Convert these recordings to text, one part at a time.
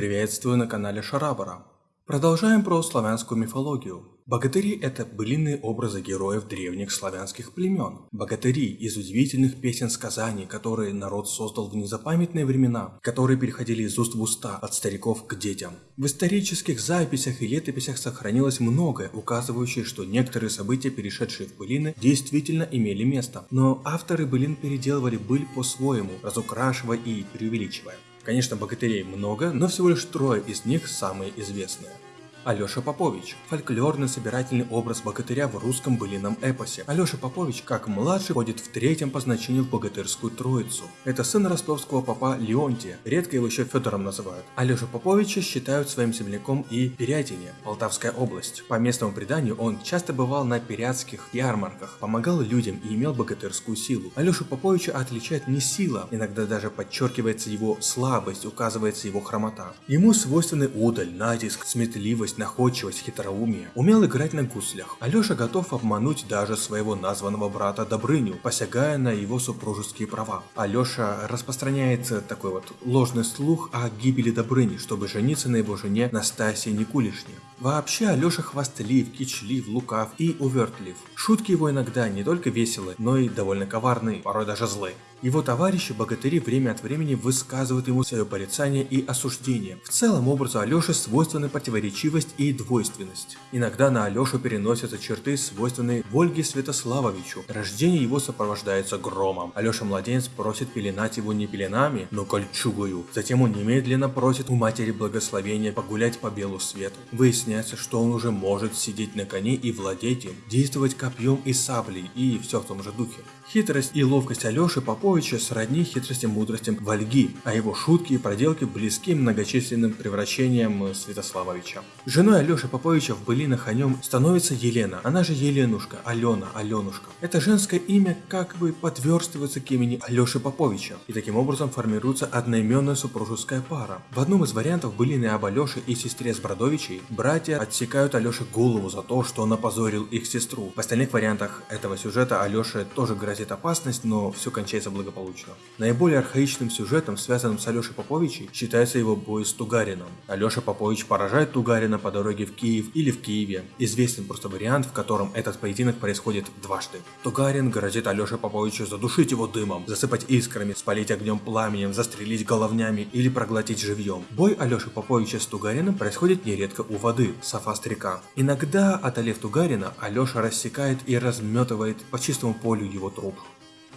Приветствую на канале Шарабара. Продолжаем про славянскую мифологию. Богатыри – это былинные образы героев древних славянских племен. Богатыри из удивительных песен-сказаний, которые народ создал в незапамятные времена, которые переходили из уст в уста, от стариков к детям. В исторических записях и летописях сохранилось многое, указывающее, что некоторые события, перешедшие в былины, действительно имели место. Но авторы былин переделывали быль по-своему, разукрашивая и преувеличивая. Конечно, богатырей много, но всего лишь трое из них самые известные. Алёша Попович – фольклорный собирательный образ богатыря в русском былином эпосе. Алёша Попович, как младший, входит в третьем по значению в богатырскую троицу. Это сын ростовского папа Леонтия, редко его еще Федором называют. Алёша Поповича считают своим земляком и Пирятине, Полтавская область. По местному преданию он часто бывал на пирятских ярмарках, помогал людям и имел богатырскую силу. Алёшу Поповича отличает не сила, иногда даже подчеркивается его слабость, указывается его хромота. Ему свойственны удаль, натиск, сметливость, гибкость, находчивость, хитроумие. Умел играть на гуслях. Алеша готов обмануть даже своего названного брата Добрыню, посягая на его супружеские права. Алеша распространяет такой вот ложный слух о гибели Добрыни, чтобы жениться на его жене Настасии Никулишне. Вообще Алеша хвастлив, кичлив, лукав и увертлив. Шутки его иногда не только веселы, но и довольно коварные, порой даже злые. Его товарищи богатыри время от времени высказывают ему свое порицание и осуждение. В целом образу Алёши свойственны противоречивость и двойственность. Иногда на Алёшу переносятся черты, свойственные Вольге Святославовичу. Рождение его сопровождается громом. Алёша младенец просит пеленать его не пеленами, но кольчугою. Затем он немедленно просит у матери благословения погулять по белу свету. Выясняется, что он уже может сидеть на коне и владеть им, действовать копьем и саблей и все в том же духе. Хитрость и ловкость Алёши Поповича сродни хитрости и мудростям Вальги, а его шутки и проделки близки многочисленным превращениям Святославовича. Женой Алёши Поповича в былинах о нем становится Елена, она же Еленушка, Алена, Аленушка. Это женское имя как бы подверстывается к имени Алёши Поповича, и таким образом формируется одноименная супружеская пара. В одном из вариантов былины об Алёше и сестре Сбродовичей братья отсекают Алёше голову за то, что он опозорил их сестру. В остальных вариантах этого сюжета Алёше тоже грозит опасность, но все кончается благополучно. Наиболее архаичным сюжетом, связанным с Алешей Поповичей, считается его бой с Тугарином. Алеша Попович поражает Тугарина по дороге в Киев или в Киеве. Известен просто вариант, в котором этот поединок происходит дважды. Тугарин грозит Алёше Поповичу задушить его дымом, засыпать искрами, спалить огнем пламенем, застрелить головнями или проглотить живьем. Бой Алёши Поповича с Тугарином происходит нередко у воды, Сафаст-река. Иногда, отолев Тугарина, Алёша рассекает и разметывает по чистому полю его труп.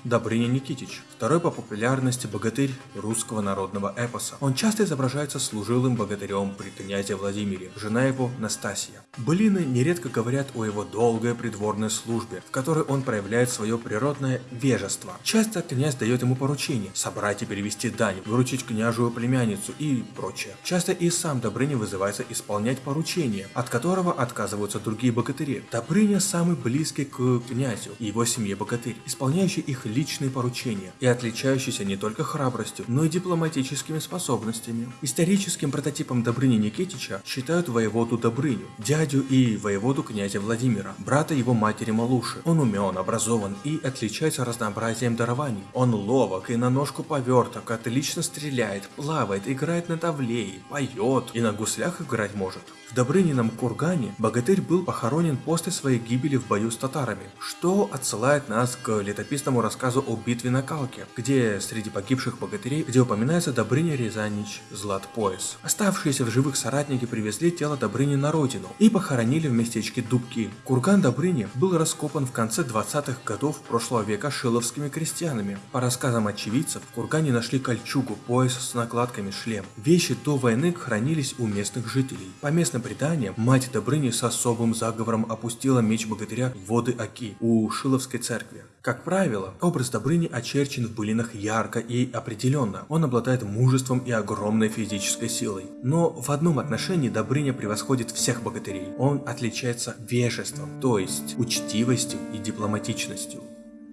Добрыня Никитич, второй по популярности богатырь русского народного эпоса. Он часто изображается служилым богатырем при князе Владимире, жена его Настасья. Былины нередко говорят о его долгой придворной службе, в которой он проявляет свое природное вежество. Часто князь дает ему поручение – собрать и перевести дань, выручить княжую племянницу и прочее. Часто и сам Добрыня вызывается исполнять поручение, от которого отказываются другие богатыри. Добрыня самый близкий к князю и его семье богатырь, исполняющий их личные поручения и отличающийся не только храбростью, но и дипломатическими способностями. Историческим прототипом Добрыни Никитича считают воеводу Добрыню, дядю и воеводу князя Владимира, брата его матери Малуши. Он умен, образован и отличается разнообразием дарований. Он ловок и на ножку поверток, отлично стреляет, плавает, играет на тавлее, поет и на гуслях играть может. В Добрынином кургане богатырь был похоронен после своей гибели в бою с татарами, что отсылает нас к летописному рассказу о битве на Калке, где среди погибших богатырей, где упоминается Добрыня Рязанич Злат-Пояс. Оставшиеся в живых соратники привезли тело Добрыни на родину и похоронили в местечке Дубки. Курган Добрыни был раскопан в конце 20-х годов прошлого века шиловскими крестьянами. По рассказам очевидцев, в кургане нашли кольчугу, пояс с накладками, шлем. Вещи до войны хранились у местных жителей. По местным преданиям, мать Добрыни с особым заговором опустила меч богатыря в воды Аки у Шиловской церкви. Как правило, образ Добрыни очерчен в былинах ярко и определенно. Он обладает мужеством и огромной физической силой. Но в одном отношении Добрыня превосходит всех богатырей. Он отличается вежеством, то есть учтивостью и дипломатичностью.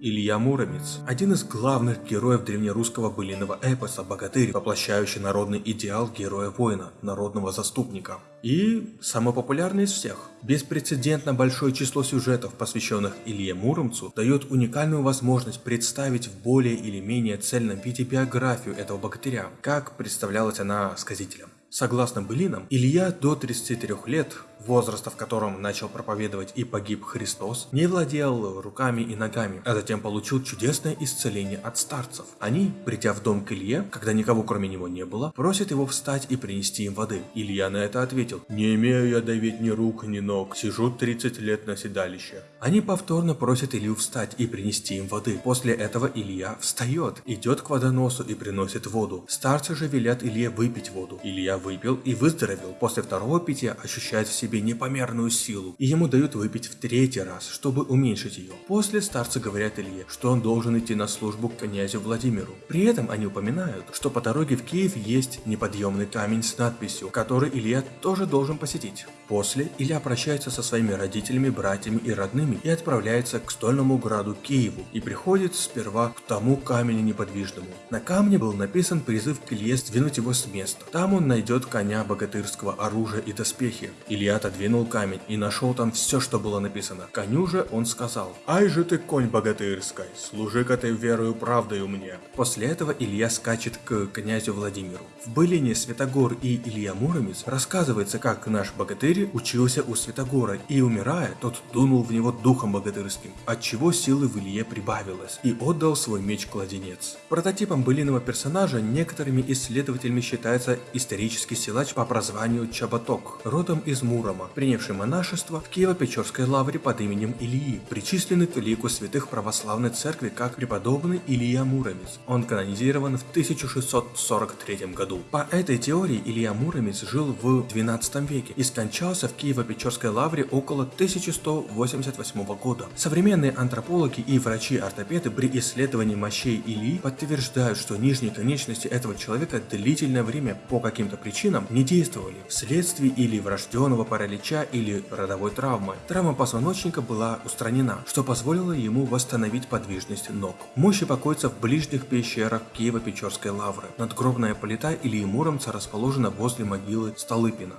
Илья Муромец – один из главных героев древнерусского былиного эпоса «Богатырь», воплощающий народный идеал героя-воина, народного заступника. И самый популярный из всех. Беспрецедентно большое число сюжетов, посвященных Илье Муромцу, дает уникальную возможность представить в более или менее цельном виде биографию этого богатыря, как представлялась она сказителям. Согласно былинам, Илья до 33 лет возраста, в котором начал проповедовать и погиб Христос, не владел руками и ногами, а затем получил чудесное исцеление от старцев. Они, придя в дом к Илье, когда никого кроме него не было, просят его встать и принести им воды. Илья на это ответил, «Не имею я давить ни рук, ни ног, сижу 30 лет на седалище». Они повторно просят Илью встать и принести им воды. После этого Илья встает, идет к водоносу и приносит воду. Старцы же велят Илье выпить воду. Илья выпил и выздоровел. После второго питья ощущает в себе себе непомерную силу, и ему дают выпить в третий раз, чтобы уменьшить ее. После старцы говорят Илье, что он должен идти на службу к князю Владимиру. При этом они упоминают, что по дороге в Киев есть неподъемный камень с надписью, который Илья тоже должен посетить. После Илья прощается со своими родителями, братьями и родными и отправляется к стольному граду Киеву и приходит сперва к тому камню неподвижному. На камне был написан призыв к Илье сдвинуть его с места. Там он найдет коня богатырского оружия и доспехи. Илья отодвинул камень и нашел там все, что было написано. Коню же он сказал, «Ай же ты, конь богатырской, служи-ка ты верою правдою мне». После этого Илья скачет к князю Владимиру. В былине Святогор и Илья Муромец рассказывается, как наш богатырь учился у Святогора, и умирая, тот дунул в него духом богатырским, отчего силы в Илье прибавилось, и отдал свой меч-кладенец. Прототипом былиного персонажа некоторыми исследователями считается исторический силач по прозванию Чаботок, родом из Мурома Мурома, принявший монашество в Киево-Печорской лавре под именем Ильи, причисленный к лику святых православной церкви как преподобный Илья Муромец. Он канонизирован в 1643 году. По этой теории Илья Муромец жил в 12 веке и скончался в Киево-Печорской лавре около 1188 года. Современные антропологи и врачи-ортопеды при исследовании мощей Ильи подтверждают, что нижние конечности этого человека длительное время по каким-то причинам не действовали вследствие или врожденного паралича или родовой травмы. Травма позвоночника была устранена, что позволило ему восстановить подвижность ног. Мощи покоятся в ближних пещерах Киево-Печорской лавры. Надгробная плита или Муромца расположена возле могилы Столыпина.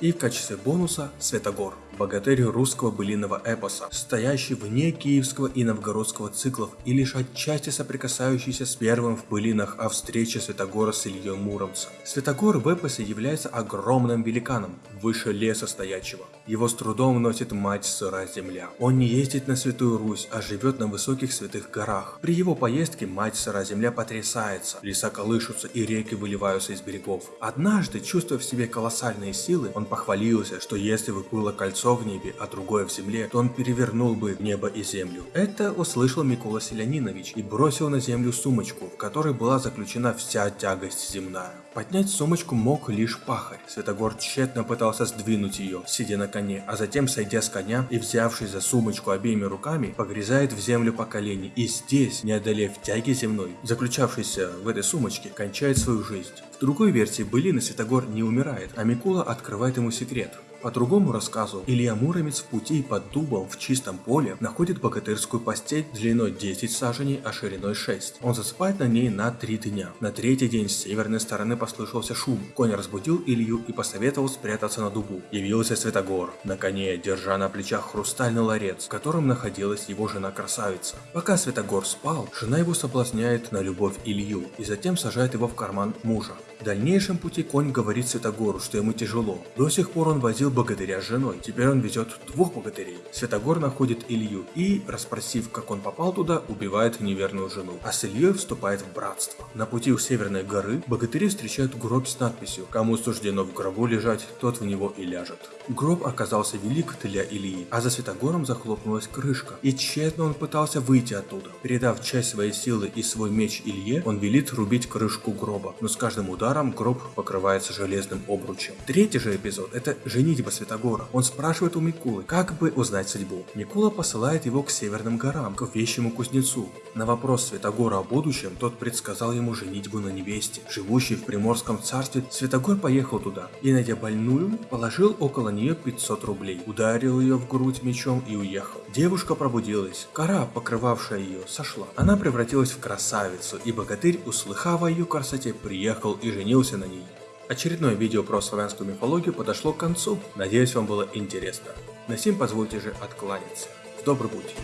И в качестве бонуса Светогор богатырь русского былинного эпоса, стоящий вне киевского и новгородского циклов и лишь отчасти соприкасающийся с первым в былинах о встрече Святогора с Ильей Муромцем. Святогор в эпосе является огромным великаном, выше леса стоячего. Его с трудом носит мать сырая земля. Он не ездит на Святую Русь, а живет на высоких святых горах. При его поездке мать сырая земля потрясается, леса колышутся и реки выливаются из берегов. Однажды, чувствуя в себе колоссальные силы, он похвалился, что если бы было кольцо кольцо в небе, а другое в земле, то он перевернул бы небо и землю. Это услышал Микола Селянинович и бросил на землю сумочку, в которой была заключена вся тягость земная. Поднять сумочку мог лишь пахарь. Святогор тщетно пытался сдвинуть ее, сидя на коне, а затем, сойдя с коня и взявшись за сумочку обеими руками, погрязает в землю по колени и здесь, не одолев тяги земной, заключавшейся в этой сумочке, кончает свою жизнь. В другой версии былины Святогор не умирает, а Микула открывает ему секрет. По другому рассказу, Илья Муромец в пути под дубом в чистом поле находит богатырскую постель длиной 10 саженей, а шириной 6. Он засыпает на ней на 3 дня. На третий день с северной стороны послышался шум. Конь разбудил Илью и посоветовал спрятаться на дубу. Явился Святогор, на коне, держа на плечах хрустальный ларец, в котором находилась его жена-красавица. Пока Святогор спал, жена его соблазняет на любовь Илью и затем сажает его в карман мужа. В дальнейшем пути конь говорит Святогору, что ему тяжело. До сих пор он возил богатыря с женой, теперь он везет двух богатырей. Святогор находит Илью и, расспросив, как он попал туда, убивает неверную жену, а с Ильей вступает в братство. На пути у Северной горы богатыри встречают гроб с надписью «Кому суждено в гробу лежать, тот в него и ляжет». Гроб оказался велик для Ильи, а за Святогором захлопнулась крышка, и тщетно он пытался выйти оттуда. Передав часть своей силы и свой меч Илье, он велит рубить крышку гроба, но с каждым ударом гроб покрывается железным обручем. Третий же эпизод – это женитьба Святогора. Он спрашивает у Микулы, как бы узнать судьбу. Микула посылает его к северным горам, к вещему кузнецу. На вопрос Святогора о будущем, тот предсказал ему женитьбу на невесте. Живущий в Приморском царстве, Святогор поехал туда и, найдя больную, положил около нее 500 рублей, ударил ее в грудь мечом и уехал. Девушка пробудилась, кора, покрывавшая ее, сошла. Она превратилась в красавицу, и богатырь, услыхав о ее красоте, приехал и женился на ней. Очередное видео про славянскую мифологию подошло к концу. Надеюсь, вам было интересно. На сим позвольте же откланяться. В добрый путь!